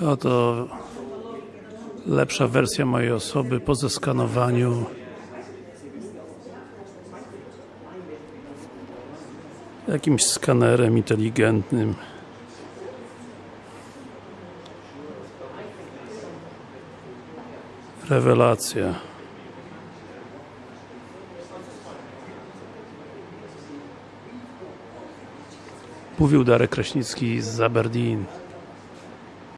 No Oto lepsza wersja mojej osoby po zeskanowaniu. Jakimś skanerem inteligentnym. Rewelacja. Mówił Darek Kraśnicki z Aberdeen.